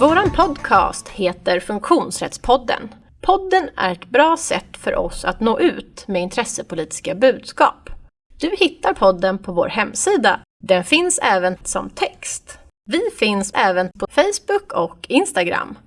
Vår podcast heter Funktionsrättspodden. Podden är ett bra sätt för oss att nå ut med intressepolitiska budskap. Du hittar podden på vår hemsida. Den finns även som text. Vi finns även på Facebook och Instagram.